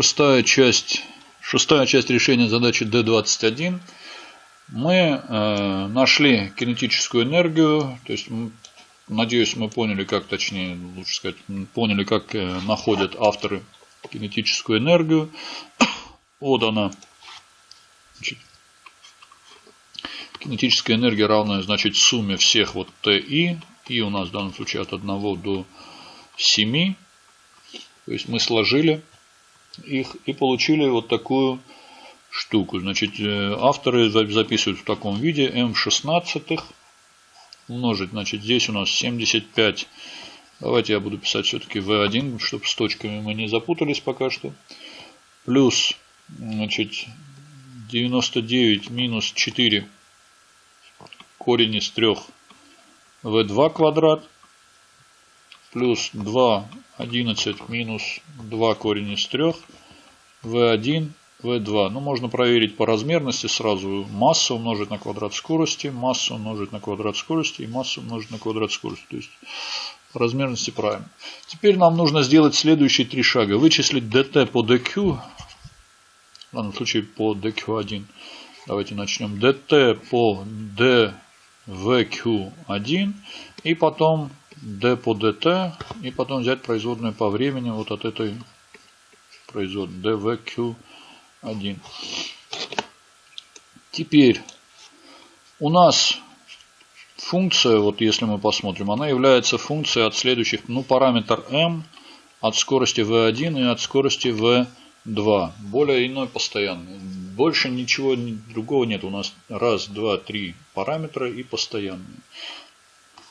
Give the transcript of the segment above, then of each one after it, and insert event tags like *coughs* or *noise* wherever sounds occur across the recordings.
Шестая часть, шестая часть решения задачи D21. Мы э, нашли кинетическую энергию, то есть, надеюсь, мы поняли, как, точнее, лучше сказать, поняли, как э, находят авторы кинетическую энергию. *coughs* Вот она. Значит, кинетическая энергия равная, значит, сумме всех вот Ти. И у нас в данном случае от 1 до 7. То есть мы сложили их и получили вот такую штуку. Значит, э, авторы записывают в таком виде m 16 умножить. Значит, здесь у нас 75. Давайте я буду писать все-таки v1, чтобы с точками мы не запутались пока что. Плюс, значит, 99 минус 4 корень из 3 v2 квадрат плюс 2, 11 минус 2 корень из 3, v1, v2. Ну, можно проверить по размерности сразу. Масса умножить на квадрат скорости, масса умножить на квадрат скорости и масса умножить на квадрат скорости. То есть по размерности правильно. Теперь нам нужно сделать следующие три шага. Вычислить dt по dq, в данном случае по dq1. Давайте начнем. dt по dvq1 и потом d по dt и потом взять производную по времени вот от этой производной dvq1. Теперь у нас функция, вот если мы посмотрим, она является функцией от следующих, ну параметр m от скорости v1 и от скорости v2. Более иной постоянный. Больше ничего другого нет. У нас раз, два, три параметра и постоянные.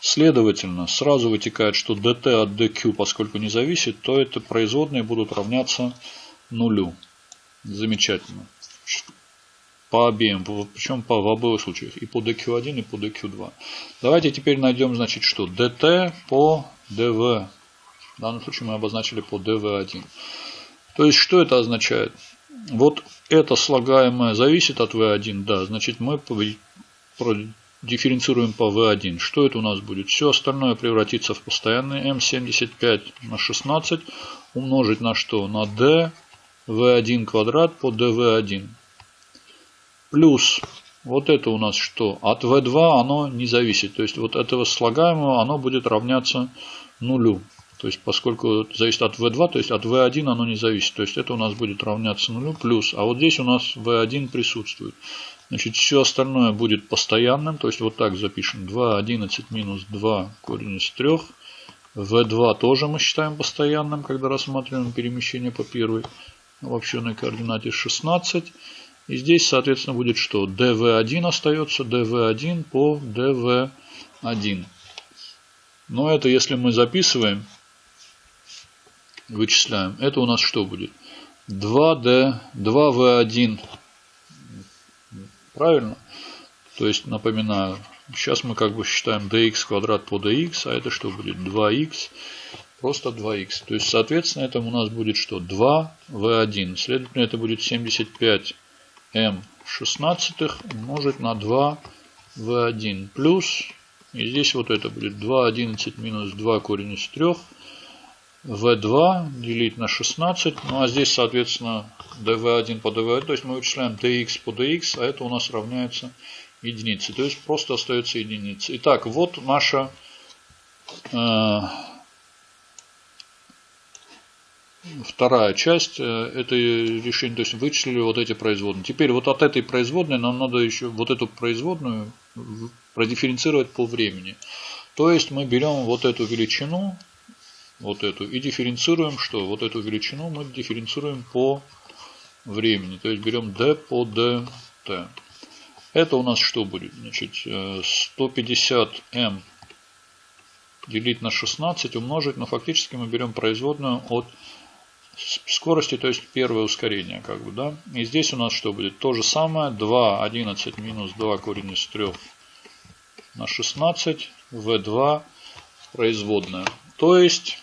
Следовательно, сразу вытекает, что dt от dq, поскольку не зависит, то это производные будут равняться нулю. Замечательно. По обеим, причем по, в обоих случаях. И по dq1, и по dq2. Давайте теперь найдем, значит, что dt по dv. В данном случае мы обозначили по dv1. То есть, что это означает? Вот это слагаемое зависит от v1, да, значит мы дифференцируем по v1. Что это у нас будет? Все остальное превратится в постоянный m75 на 16 умножить на что? На d v1 квадрат по dv1. Плюс вот это у нас что? От v2 оно не зависит. То есть вот этого слагаемого оно будет равняться нулю. То есть поскольку зависит от v2, то есть от v1 оно не зависит. То есть это у нас будет равняться нулю плюс. А вот здесь у нас v1 присутствует. Значит, все остальное будет постоянным. То есть вот так запишем. 2, 11 минус 2 корень из 3. V2 тоже мы считаем постоянным, когда рассматриваем перемещение по первой обобщенной координате 16. И здесь, соответственно, будет что? dv1 остается, dv1 по dv1. Но это если мы записываем, вычисляем, это у нас что будет? 2d, 2v1 Правильно? То есть, напоминаю, сейчас мы как бы считаем dx квадрат по dx, а это что будет? 2x, просто 2x. То есть, соответственно, это у нас будет что? 2v1. Следовательно, это будет 75m 16 умножить на 2v1 плюс, и здесь вот это будет 2,11 минус 2 корень из 3 v2 делить на 16. Ну а здесь, соответственно, dv1 по dv1. То есть мы вычисляем dx по dx, а это у нас равняется единице. То есть просто остается единица. Итак, вот наша э, вторая часть э, этой решения. То есть вычислили вот эти производные. Теперь вот от этой производной нам надо еще вот эту производную продифференцировать по времени. То есть мы берем вот эту величину вот эту и дифференцируем что? Вот эту величину мы дифференцируем по времени. То есть берем d по dt. Это у нас что будет? Значит, 150m э, делить на 16 умножить, но фактически мы берем производную от скорости, то есть первое ускорение. Как бы, да? И здесь у нас что будет? То же самое. 2, 11 минус 2 корень из 3 на 16, v2 производная. То есть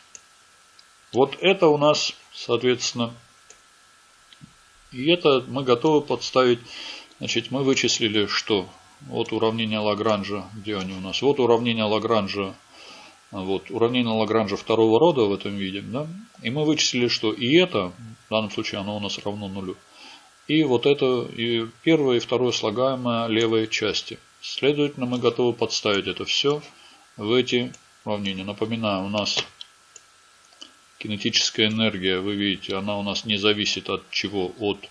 вот это у нас, соответственно, и это мы готовы подставить. Значит, мы вычислили, что вот уравнение Лагранжа, где они у нас? Вот уравнение Лагранжа Вот, уравнение Лагранжа второго рода в этом виде. Да? И мы вычислили, что и это, в данном случае оно у нас равно нулю. И вот это и первое и второе слагаемое левой части. Следовательно, мы готовы подставить это все в эти уравнения. Напоминаю, у нас кинетическая энергия, вы видите, она у нас не зависит от чего? От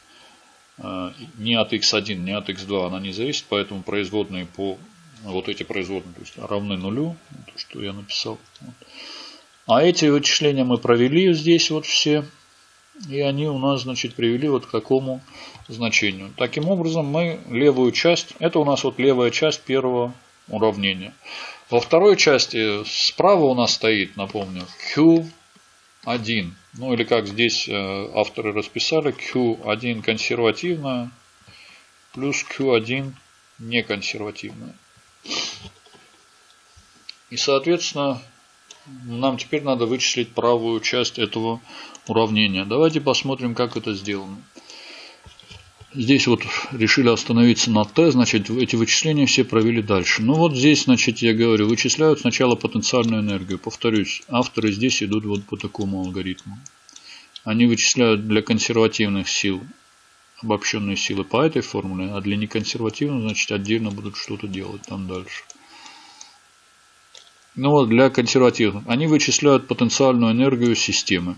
э, не от x1, не от x2, она не зависит, поэтому производные по вот эти производные то есть равны нулю, то, что я написал. А эти вычисления мы провели здесь вот все. И они у нас, значит, привели вот к такому значению. Таким образом, мы левую часть, это у нас вот левая часть первого уравнения. Во второй части справа у нас стоит, напомню, Q1. Ну или как здесь э, авторы расписали, Q1 консервативная плюс Q1 неконсервативная. И, соответственно, нам теперь надо вычислить правую часть этого уравнения. Давайте посмотрим, как это сделано. Здесь вот решили остановиться на t, значит, эти вычисления все провели дальше. Ну вот здесь, значит, я говорю, вычисляют сначала потенциальную энергию. Повторюсь, авторы здесь идут вот по такому алгоритму. Они вычисляют для консервативных сил обобщенные силы по этой формуле, а для неконсервативных, значит, отдельно будут что-то делать там дальше. Ну вот, для консервативных. Они вычисляют потенциальную энергию системы.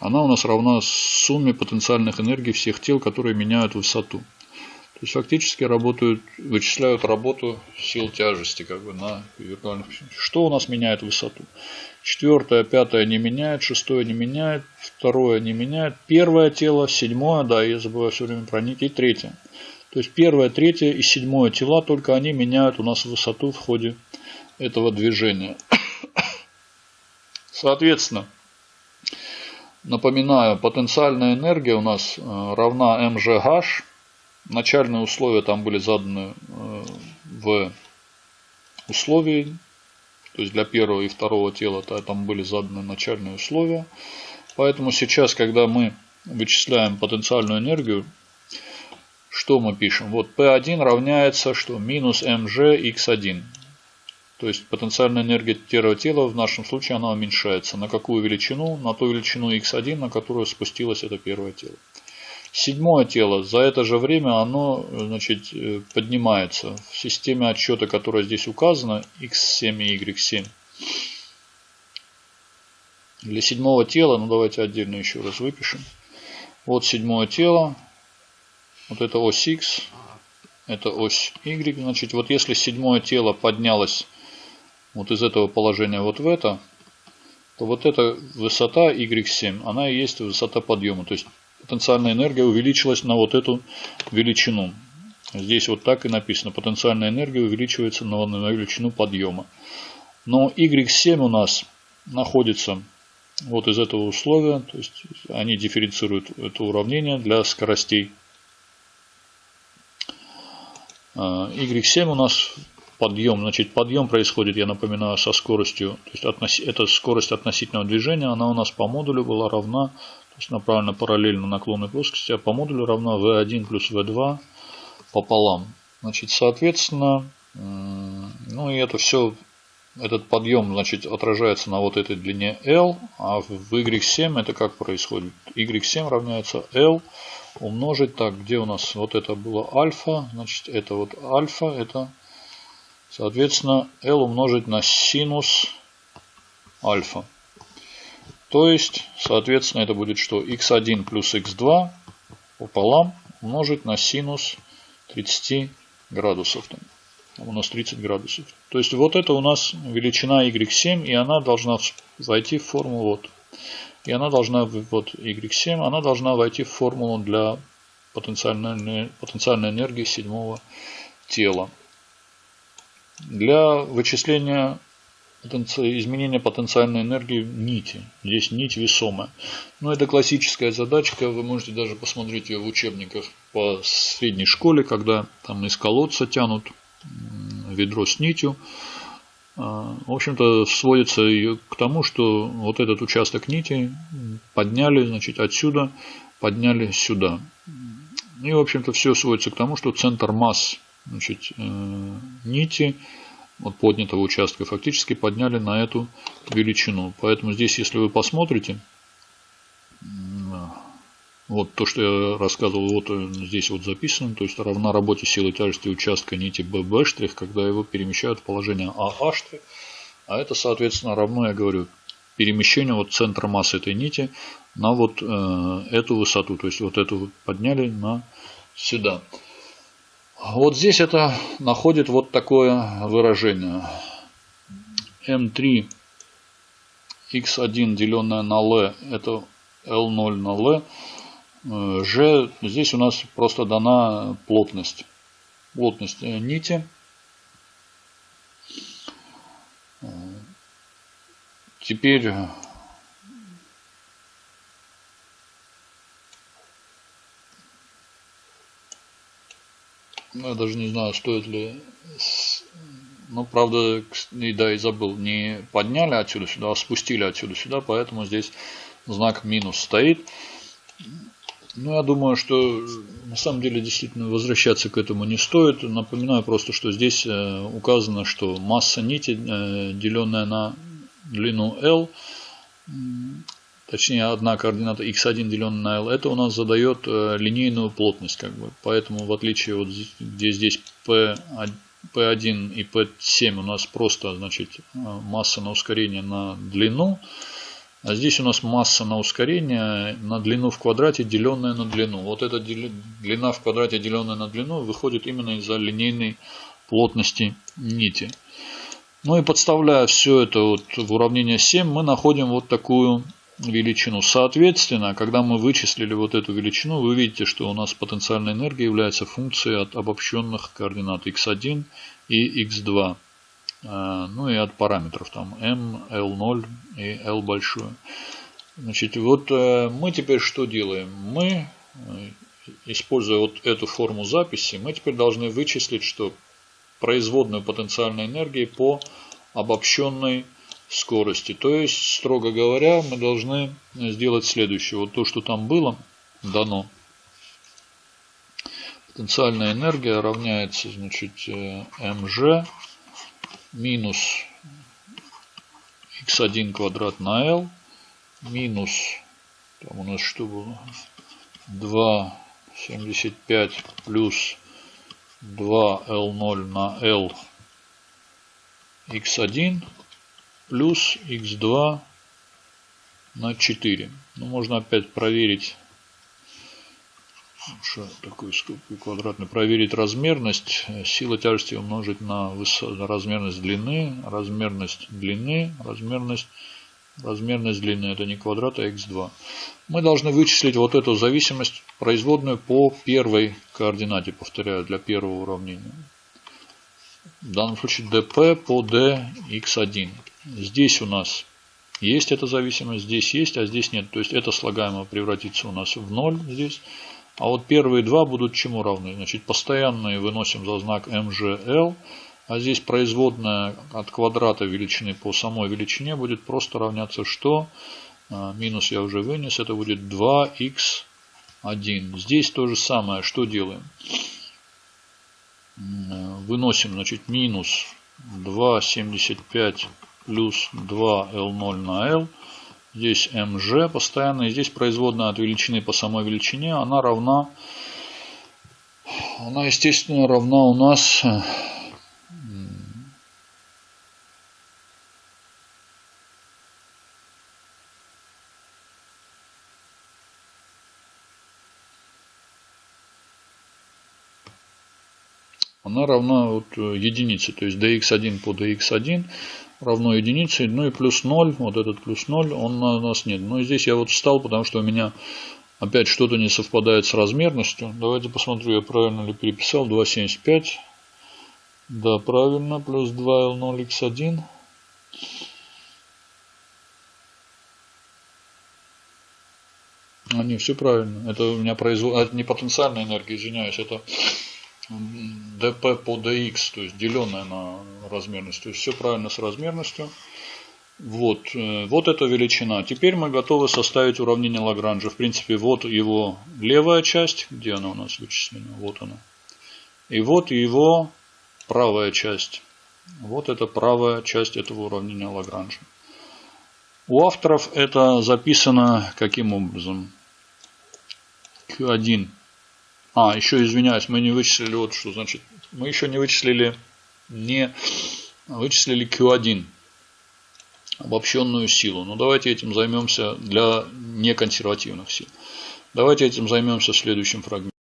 Она у нас равна сумме потенциальных энергий всех тел, которые меняют высоту. То есть фактически работают, вычисляют работу сил тяжести как бы на виртуальных Что у нас меняет высоту? Четвертое, пятое не меняет, шестое не меняет, второе не меняет, первое тело, седьмое, да, я забываю все время про них, и третье. То есть первое, третье и седьмое тела, только они меняют у нас высоту в ходе этого движения. *coughs* Соответственно, напоминаю, потенциальная энергия у нас э, равна mgh. Начальные условия там были заданы э, в условии, то есть для первого и второго тела там были заданы начальные условия. Поэтому сейчас, когда мы вычисляем потенциальную энергию, что мы пишем? Вот P1 равняется что? Минус mg x1. То есть потенциальная энергия тела в нашем случае она уменьшается. На какую величину? На ту величину x1, на которую спустилось это первое тело. Седьмое тело за это же время оно значит, э, поднимается. В системе отсчета, которая здесь указана, x7 и y7. Для седьмого тела, ну давайте отдельно еще раз выпишем. Вот седьмое тело. Вот это ось x. Это ось y. Значит, вот если седьмое тело поднялось вот из этого положения вот в это, то вот эта высота y7, она и есть высота подъема. То есть потенциальная энергия увеличилась на вот эту величину. Здесь вот так и написано. Потенциальная энергия увеличивается на, на величину подъема. Но y7 у нас находится вот из этого условия. То есть они дифференцируют это уравнение для скоростей. y7 у нас подъем. Значит, подъем происходит, я напоминаю, со скоростью, то есть относ, это скорость относительного движения, она у нас по модулю была равна, то есть направлена параллельно наклонной плоскости, а по модулю равна v1 плюс v2 пополам. Значит, соответственно, ну и это все, этот подъем, значит, отражается на вот этой длине L, а в Y7 это как происходит? Y7 равняется L умножить, так, где у нас вот это было альфа, значит, это вот альфа, это Соответственно, L умножить на синус альфа. То есть, соответственно, это будет что? x1 плюс x2 пополам умножить на синус 30 градусов. Там, у нас 30 градусов. То есть, вот это у нас величина y7, и она должна войти в формулу вот. И она должна, вот y7, она должна войти в формулу для потенциальной, потенциальной энергии седьмого тела для вычисления изменения потенциальной энергии нити. Здесь нить весомая. Но это классическая задачка. Вы можете даже посмотреть ее в учебниках по средней школе, когда там из колодца тянут ведро с нитью. А, в общем-то, сводится к тому, что вот этот участок нити подняли, значит, отсюда подняли сюда. И, в общем-то, все сводится к тому, что центр масс значит, э, нити от поднятого участка фактически подняли на эту величину. Поэтому здесь, если вы посмотрите, вот то, что я рассказывал, вот здесь вот записано, то есть равна работе силы тяжести участка нити BB', когда его перемещают в положение АА'Ш, а это, соответственно, равно, я говорю, перемещению вот центра массы этой нити на вот э, эту высоту, то есть вот эту подняли на сюда. Вот здесь это находит вот такое выражение. М3 x1 деленное на L это L0 на L. G здесь у нас просто дана плотность. Плотность э, нити. Теперь Ну, я даже не знаю, стоит ли... Ну, правда, и да, и забыл, не подняли отсюда сюда, а спустили отсюда сюда, поэтому здесь знак минус стоит. Ну, я думаю, что на самом деле действительно возвращаться к этому не стоит. Напоминаю просто, что здесь э, указано, что масса нити, э, деленная на длину L, точнее одна координата x1 деленная на l, это у нас задает э, линейную плотность. Как бы. Поэтому в отличие вот где здесь P1, P1 и P7 у нас просто значит, э, масса на ускорение на длину, а здесь у нас масса на ускорение на длину в квадрате, деленная на длину. Вот эта длина в квадрате, деленная на длину, выходит именно из-за линейной плотности нити. Ну и подставляя все это вот в уравнение 7, мы находим вот такую величину. Соответственно, когда мы вычислили вот эту величину, вы видите, что у нас потенциальная энергия является функцией от обобщенных координат x1 и x2. А, ну и от параметров там m, l0 и l большое. Значит, вот э, мы теперь что делаем? Мы, э, используя вот эту форму записи, мы теперь должны вычислить, что производную потенциальной энергии по обобщенной скорости. То есть, строго говоря, мы должны сделать следующее. Вот то, что там было дано. Потенциальная энергия равняется значит, mg э, минус x1 квадрат на l минус, там у нас что было, 2,75 плюс 2L0 на L x1 плюс x2 на 4. Ну, можно опять проверить, что такой скобкой квадратный, проверить размерность. Сила тяжести умножить на размерность длины, размерность длины, размерность размерность длины, это не квадрат, а x2. Мы должны вычислить вот эту зависимость производную по первой координате, повторяю, для первого уравнения. В данном случае dp по dx1. Здесь у нас есть эта зависимость, здесь есть, а здесь нет. То есть это слагаемое превратится у нас в 0 здесь. А вот первые два будут чему равны? Значит, постоянные выносим за знак mgl. А здесь производная от квадрата величины по самой величине будет просто равняться что? А, минус я уже вынес, это будет 2х1. Здесь то же самое, что делаем? Выносим, значит, минус 2,75 плюс 2L0 на L. Здесь mg постоянно. И здесь производная от величины по самой величине. Она равна, она естественно равна у нас она равна вот э, единице. То есть dx1 по dx1 равно единице. Ну и плюс 0, вот этот плюс 0, он у нас нет. Но здесь я вот встал, потому что у меня опять что-то не совпадает с размерностью. Давайте посмотрю, я правильно ли переписал. 2,75. Да, правильно. Плюс 2L0x1. А, не, все правильно. Это у меня производ... Это не потенциальная энергия, извиняюсь. Это dp по dx, то есть деленное на размерность. То есть все правильно с размерностью. Вот, э, вот эта величина. Теперь мы готовы составить уравнение Лагранжа. В принципе, вот его левая часть. Где она у нас вычислена? Вот она. И вот его правая часть. Вот это правая часть этого уравнения Лагранжа. У авторов это записано каким образом? Q1. А, еще извиняюсь, мы не вычислили вот что. Значит, мы еще не вычислили, не вычислили Q1 обобщенную силу. Но давайте этим займемся для неконсервативных сил. Давайте этим займемся в следующем фрагменте.